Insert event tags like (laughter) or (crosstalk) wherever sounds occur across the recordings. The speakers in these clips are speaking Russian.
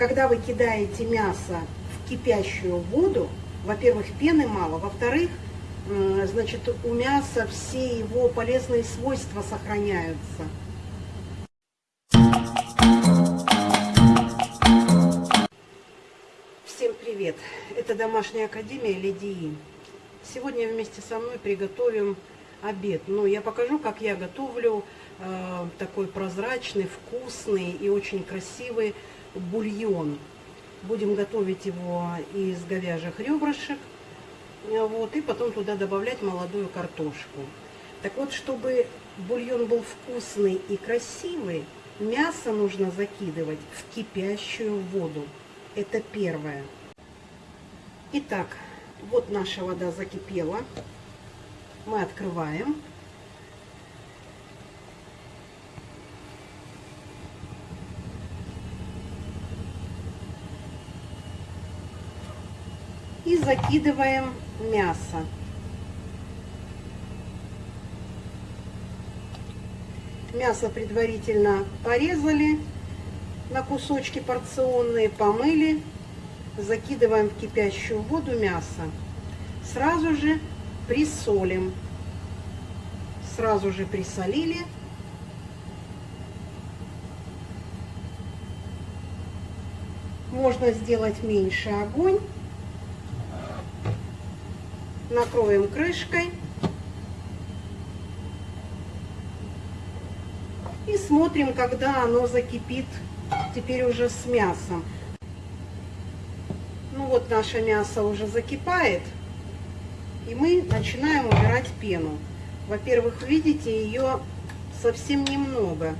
когда вы кидаете мясо в кипящую воду, во-первых, пены мало, во-вторых, м, значит, у мяса все его полезные свойства сохраняются. Всем привет! Это домашняя академия Лидии. Сегодня вместе со мной приготовим обед. Ну, я покажу, как я готовлю э, такой прозрачный, вкусный и очень красивый бульон. Будем готовить его из говяжьих ребрышек. э, Вот, и потом туда добавлять молодую картошку. Так вот, чтобы бульон был вкусный и красивый, мясо нужно закидывать в кипящую воду. Это первое. Итак, вот наша вода закипела. Мы открываем. И закидываем мясо. Мясо предварительно порезали на кусочки порционные, помыли. Закидываем в кипящую воду мясо. Сразу же присолим. Сразу же присолили. Можно сделать меньше огонь. Накроем крышкой. И смотрим, когда оно закипит теперь уже с мясом. Ну вот наше мясо уже закипает. И мы начинаем убирать пену. Во-первых, видите, ее совсем немного.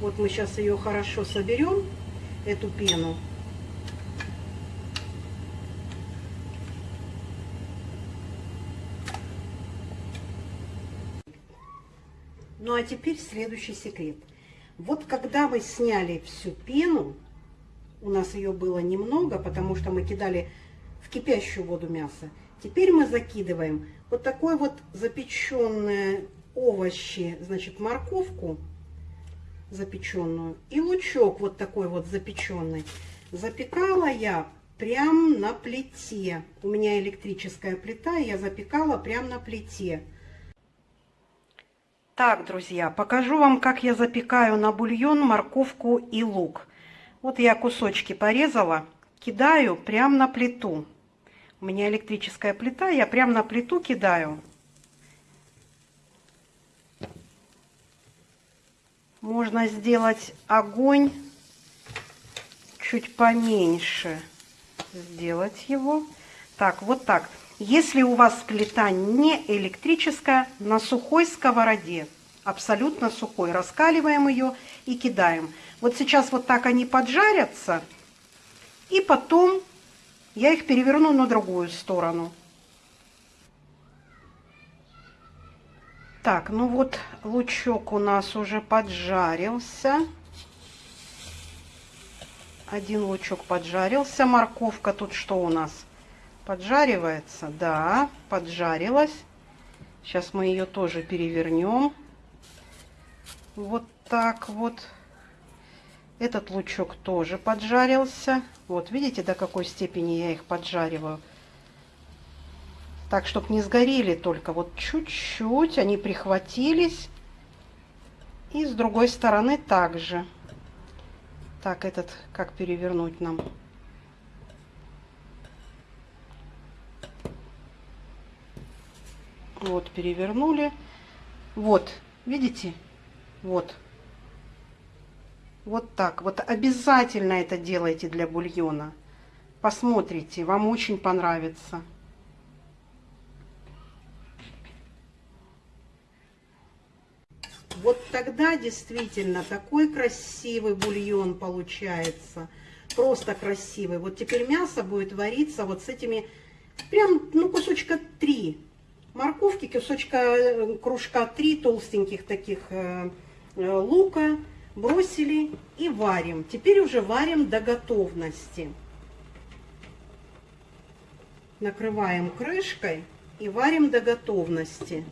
Вот мы сейчас ее хорошо соберем, эту пену. Ну а теперь следующий секрет. Вот когда мы сняли всю пену, у нас ее было немного, потому что мы кидали в кипящую воду мясо. Теперь мы закидываем вот такой вот запеченные овощи, значит, морковку запеченную и лучок вот такой вот запеченный. Запекала я прям на плите. У меня электрическая плита, я запекала прям на плите. Так, друзья, покажу вам, как я запекаю на бульон морковку и лук. Вот я кусочки порезала, кидаю прям на плиту. У меня электрическая плита, я прям на плиту кидаю. Можно сделать огонь чуть поменьше. Сделать его. Так, вот так. Если у вас плита не электрическая, на сухой сковороде, абсолютно сухой, раскаливаем ее и кидаем. Вот сейчас вот так они поджарятся, и потом я их переверну на другую сторону. Так, ну вот лучок у нас уже поджарился. Один лучок поджарился. Морковка тут что у нас? Поджаривается? Да, поджарилась. Сейчас мы ее тоже перевернем. Вот так вот. Этот лучок тоже поджарился. Вот, видите, до какой степени я их поджариваю. Так, чтобы не сгорели только вот чуть-чуть. Они прихватились. И с другой стороны также. Так, этот как перевернуть нам? Вот, перевернули. Вот, видите? Вот. Вот так. Вот обязательно это делайте для бульона. Посмотрите, вам очень понравится. Вот тогда действительно такой красивый бульон получается. Просто красивый. Вот теперь мясо будет вариться вот с этими, прям, ну, кусочка три морковки, кусочка, э, кружка три толстеньких таких э, э, лука бросили и варим. Теперь уже варим до готовности. Накрываем крышкой и варим до готовности.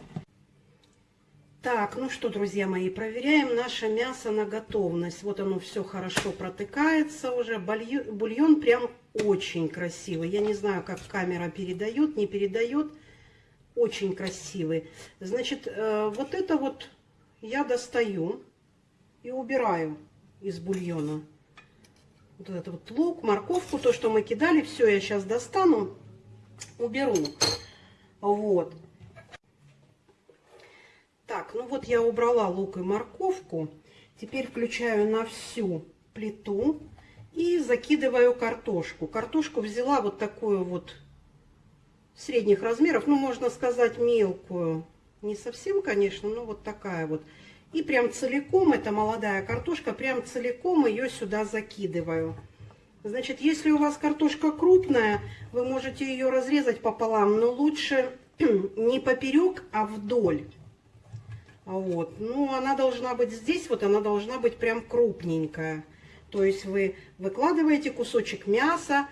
Так, ну что, друзья мои, проверяем наше мясо на готовность. Вот оно все хорошо протыкается уже. Бульон, бульон прям очень красивый. Я не знаю, как камера передает, не передает. Очень красивый. Значит, э, вот это вот я достаю и убираю из бульона. Вот этот вот лук, морковку, то, что мы кидали, все я сейчас достану, уберу. Вот. Так, ну вот я убрала лук и морковку. Теперь включаю на всю плиту и закидываю картошку. Картошку взяла вот такую вот средних размеров, ну можно сказать мелкую. Не совсем, конечно, но вот такая вот. И прям целиком, это молодая картошка, прям целиком ее сюда закидываю. Значит, если у вас картошка крупная, вы можете ее разрезать пополам, но лучше (clears throat) не поперек, а вдоль. Вот. Ну, она должна быть здесь, вот она должна быть прям крупненькая. То есть вы выкладываете кусочек мяса,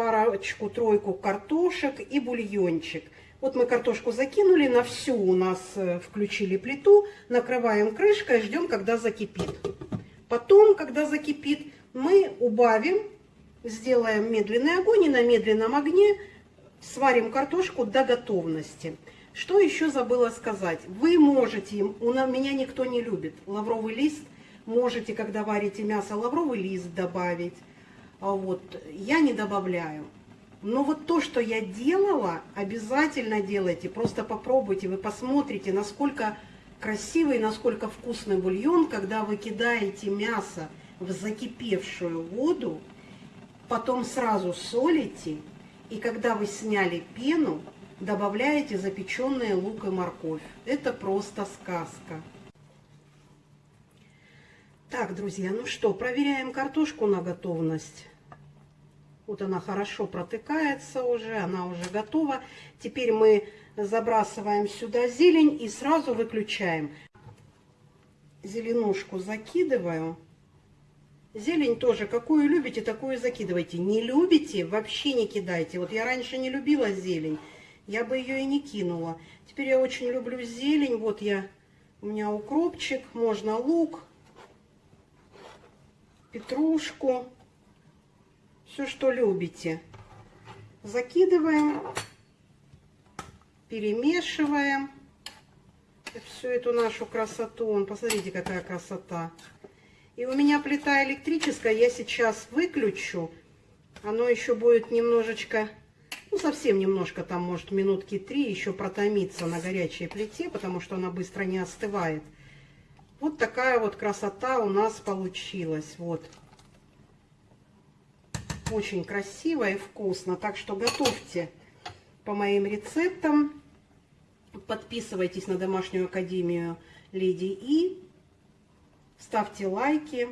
парочку-тройку картошек и бульончик. Вот мы картошку закинули, на всю у нас э, включили плиту, накрываем крышкой, ждем, когда закипит. Потом, когда закипит, мы убавим, сделаем медленный огонь и на медленном огне сварим картошку до готовности. Что еще забыла сказать? Вы можете, у меня никто не любит, лавровый лист, можете, когда варите мясо, лавровый лист добавить. А вот, я не добавляю. Но вот то, что я делала, обязательно делайте. Просто попробуйте, вы посмотрите, насколько красивый, насколько вкусный бульон, когда вы кидаете мясо в закипевшую воду, потом сразу солите, и когда вы сняли пену, добавляете запеченные лук и морковь. Это просто сказка. Так, друзья, ну что, проверяем картошку на готовность. Вот она хорошо протыкается уже, она уже готова. Теперь мы забрасываем сюда зелень и сразу выключаем. Зеленушку закидываю. Зелень тоже, какую любите, такую закидывайте. Не любите, вообще не кидайте. Вот я раньше не любила зелень я бы ее и не кинула. Теперь я очень люблю зелень. Вот я, у меня укропчик, можно лук, петрушку, все, что любите. Закидываем, перемешиваем всю эту нашу красоту. Посмотрите, какая красота. И у меня плита электрическая, я сейчас выключу. Оно еще будет немножечко ну, совсем немножко, там, может, минутки три еще протомиться на горячей плите, потому что она быстро не остывает. Вот такая вот красота у нас получилась. Вот. Очень красиво и вкусно. Так что готовьте по моим рецептам. Подписывайтесь на домашнюю академию Леди И. Ставьте лайки.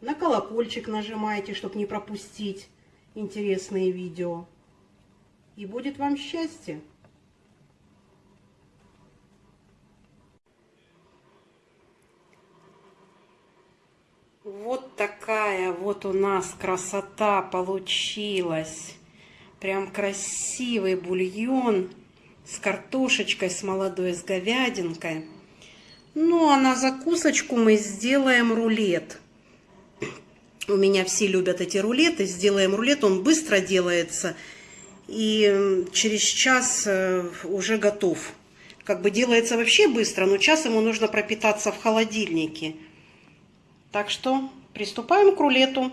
На колокольчик нажимайте, чтобы не пропустить интересные видео и будет вам счастье. Вот такая вот у нас красота получилась. Прям красивый бульон с картошечкой, с молодой, с говядинкой. Ну, а на закусочку мы сделаем рулет. У меня все любят эти рулеты. Сделаем рулет, он быстро делается и через час э, уже готов. Как бы делается вообще быстро, но час ему нужно пропитаться в холодильнике. Так что приступаем к рулету.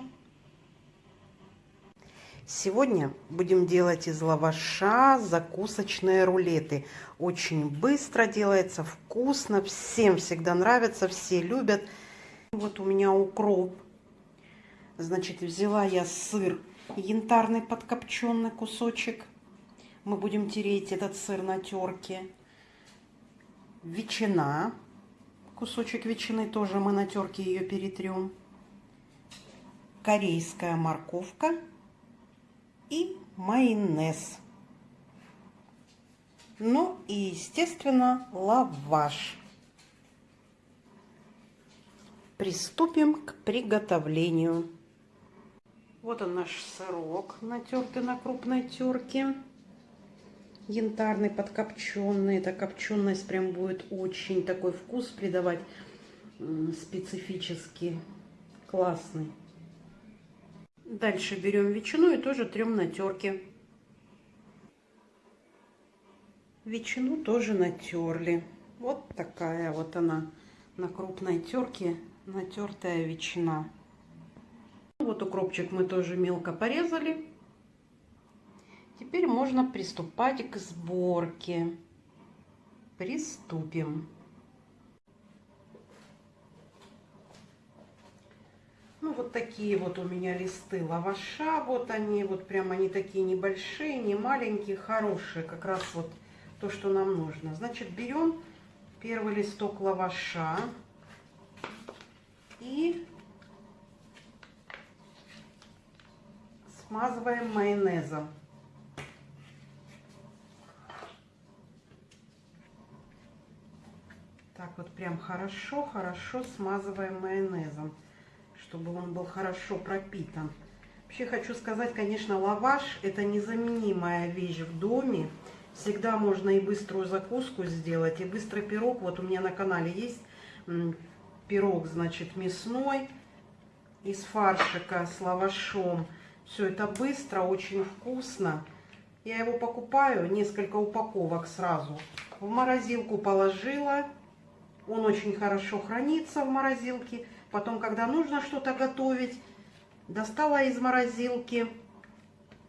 Сегодня будем делать из лаваша закусочные рулеты. Очень быстро делается, вкусно, всем всегда нравится, все любят. Вот у меня укроп. Значит, взяла я сыр янтарный подкопченный кусочек. Мы будем тереть этот сыр на терке. Ветчина. Кусочек ветчины тоже мы на терке ее перетрем. Корейская морковка и майонез. Ну и, естественно, лаваш. Приступим к приготовлению. Вот он наш сырок, натертый на крупной терке. Янтарный, подкопченный. Эта копченость прям будет очень такой вкус придавать специфический, классный. Дальше берем ветчину и тоже трем на терке. Ветчину тоже натерли. Вот такая вот она на крупной терке натертая ветчина. Вот укропчик мы тоже мелко порезали. Теперь можно приступать к сборке. Приступим. Ну, вот такие вот у меня листы лаваша. Вот они, вот прям они такие небольшие, не маленькие, хорошие. Как раз вот то, что нам нужно. Значит, берем первый листок лаваша и смазываем майонезом. Так вот прям хорошо-хорошо смазываем майонезом, чтобы он был хорошо пропитан. Вообще хочу сказать, конечно, лаваш это незаменимая вещь в доме. Всегда можно и быструю закуску сделать, и быстрый пирог. Вот у меня на канале есть пирог, значит, мясной из фаршика с лавашом. Все это быстро, очень вкусно. Я его покупаю, несколько упаковок сразу. В морозилку положила. Он очень хорошо хранится в морозилке. Потом, когда нужно что-то готовить, достала из морозилки,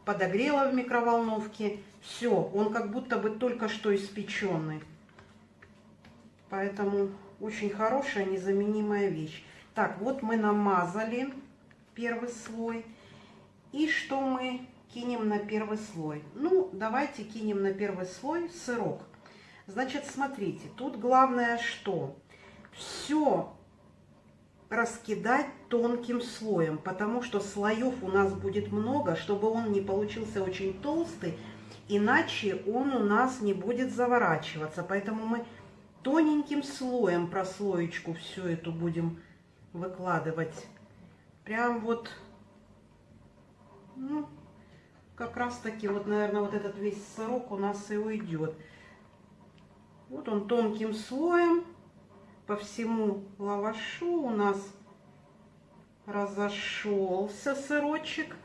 подогрела в микроволновке. Все, он как будто бы только что испеченный. Поэтому очень хорошая, незаменимая вещь. Так, вот мы намазали первый слой. И что мы кинем на первый слой? Ну, давайте кинем на первый слой сырок. Значит, смотрите, тут главное что? Все раскидать тонким слоем, потому что слоев у нас будет много, чтобы он не получился очень толстый, иначе он у нас не будет заворачиваться. Поэтому мы тоненьким слоем прослоечку всю эту будем выкладывать. Прям вот ну, как раз таки, вот, наверное, вот этот весь сырок у нас и уйдет. Вот он тонким слоем по всему лавашу у нас разошелся сырочек.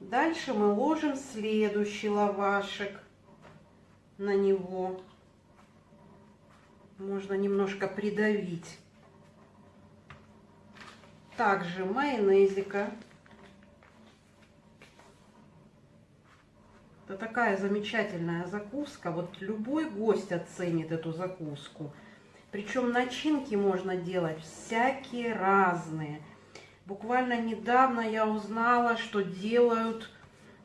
Дальше мы ложим следующий лавашек на него. Можно немножко придавить. Также майонезика. Это такая замечательная закуска. Вот любой гость оценит эту закуску. Причем начинки можно делать всякие разные. Буквально недавно я узнала, что делают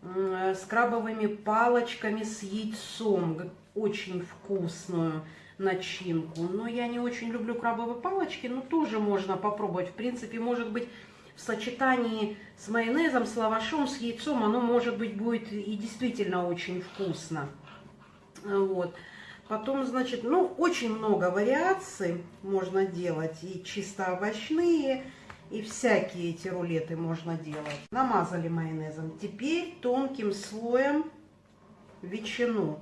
с крабовыми палочками с яйцом. Очень вкусную начинку. Но я не очень люблю крабовые палочки, но тоже можно попробовать. В принципе, может быть, в сочетании с майонезом, с лавашом, с яйцом, оно, может быть, будет и действительно очень вкусно. Вот. Потом, значит, ну, очень много вариаций можно делать. И чисто овощные, и всякие эти рулеты можно делать. Намазали майонезом. Теперь тонким слоем ветчину.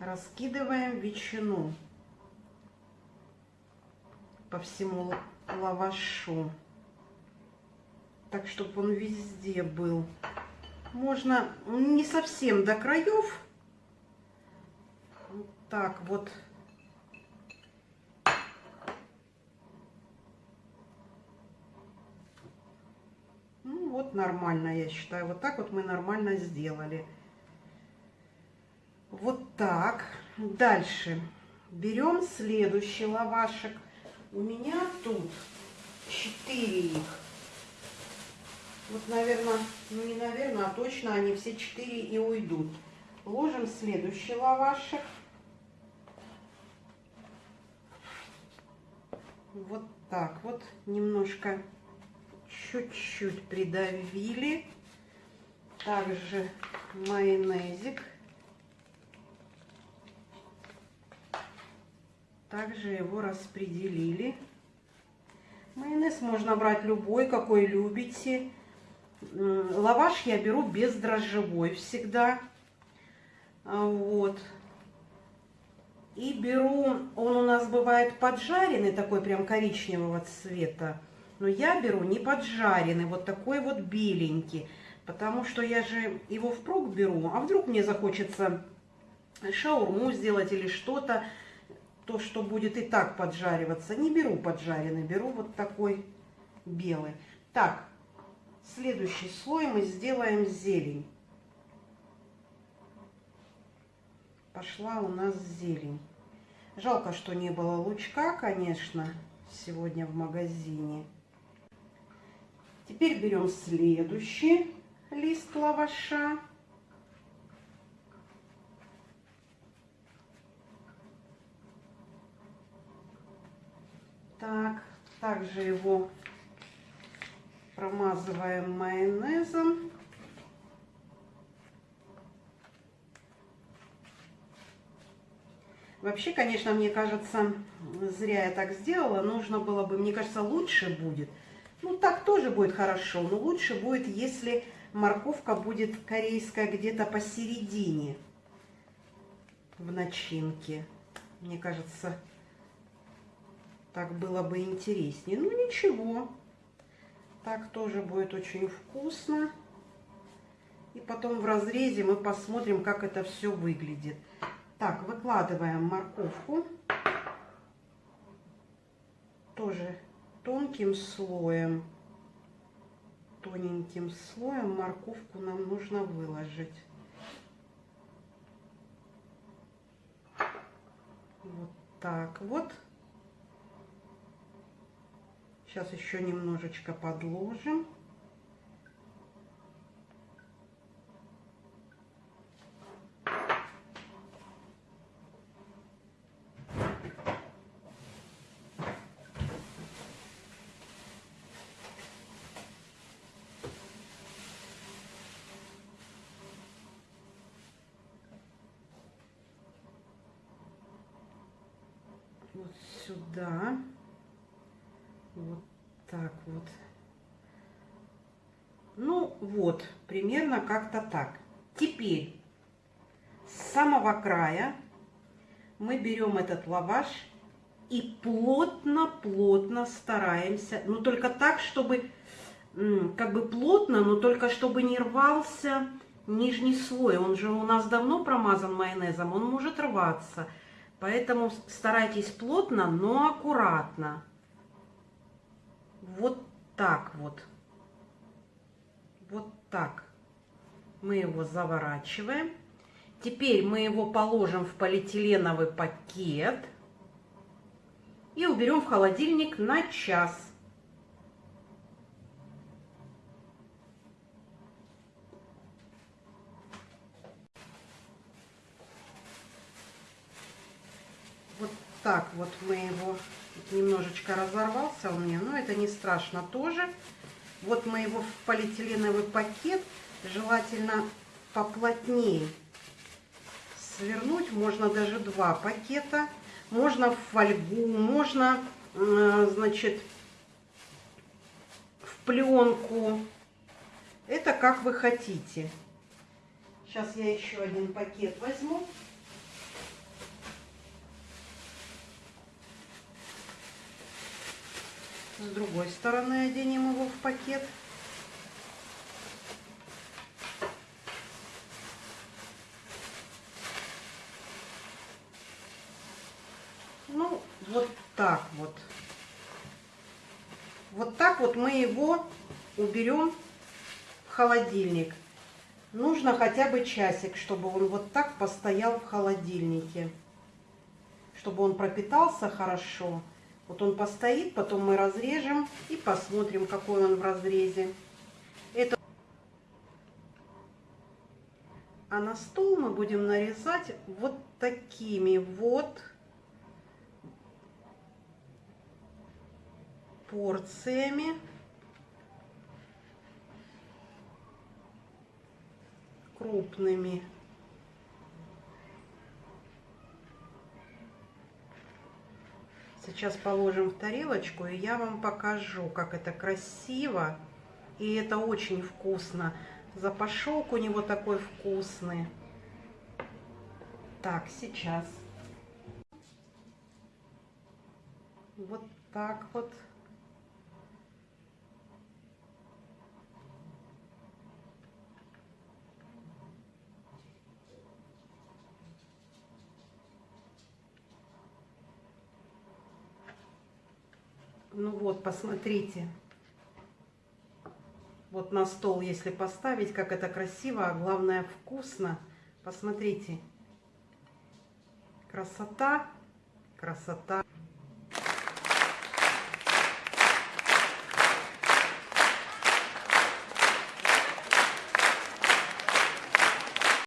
Раскидываем ветчину по всему лавашу так, чтобы он везде был. Можно не совсем до краев. Вот так вот. Ну вот нормально, я считаю. Вот так вот мы нормально сделали. Вот так. Дальше берем следующий лавашек. У меня тут 4 их. Вот, наверное, ну не наверное, а точно они все четыре и уйдут. Ложим следующий лавашек. Вот так вот, немножко, чуть-чуть придавили. Также майонезик. Также его распределили. Майонез можно брать любой, какой любите. Лаваш я беру бездрожжевой всегда. А, вот. И беру, он у нас бывает поджаренный, такой прям коричневого цвета. Но я беру не поджаренный, вот такой вот беленький. Потому что я же его впрок беру, а вдруг мне захочется шаурму сделать или что-то, то, что будет и так поджариваться. Не беру поджаренный, беру вот такой белый. Так, следующий слой мы сделаем зелень. Пошла у нас зелень. Жалко, что не было лучка, конечно, сегодня в магазине. Теперь берем следующий лист лаваша. Так, также его промазываем майонезом. Вообще, конечно, мне кажется, зря я так сделала. Нужно было бы, мне кажется, лучше будет. Ну, так тоже будет хорошо, но лучше будет, если морковка будет корейская где-то посередине в начинке. Мне кажется, так было бы интереснее. Ну, ничего. Так тоже будет очень вкусно. И потом в разрезе мы посмотрим, как это все выглядит. Так, выкладываем морковку. Тоже тонким слоем. Тоненьким слоем морковку нам нужно выложить. Вот так вот. Сейчас еще немножечко подложим. вот сюда. Вот так вот. Ну вот, примерно как-то так. Теперь с самого края мы берем этот лаваш и плотно-плотно стараемся, ну только так, чтобы, как бы плотно, но только чтобы не рвался нижний слой. Он же у нас давно промазан майонезом, он может рваться. Поэтому старайтесь плотно, но аккуратно. Вот так вот. Вот так. Мы его заворачиваем. Теперь мы его положим в полиэтиленовый пакет и уберем в холодильник на час. так вот мы его немножечко разорвался у меня, но это не страшно тоже. Вот мы его в полиэтиленовый пакет, желательно поплотнее свернуть. Можно даже два пакета. Можно в фольгу, можно, значит, в пленку. Это как вы хотите. Сейчас я еще один пакет возьму. С другой стороны оденем его в пакет. Ну, вот так вот. Вот так вот мы его уберем в холодильник. Нужно хотя бы часик, чтобы он вот так постоял в холодильнике. Чтобы он пропитался хорошо. Вот он постоит, потом мы разрежем и посмотрим, какой он в разрезе. Это... А на стол мы будем нарезать вот такими вот порциями. Крупными. Сейчас положим в тарелочку, и я вам покажу, как это красиво. И это очень вкусно. Запашок у него такой вкусный. Так, сейчас. Вот так вот. Ну вот, посмотрите. Вот на стол, если поставить, как это красиво, а главное вкусно. Посмотрите. Красота, красота.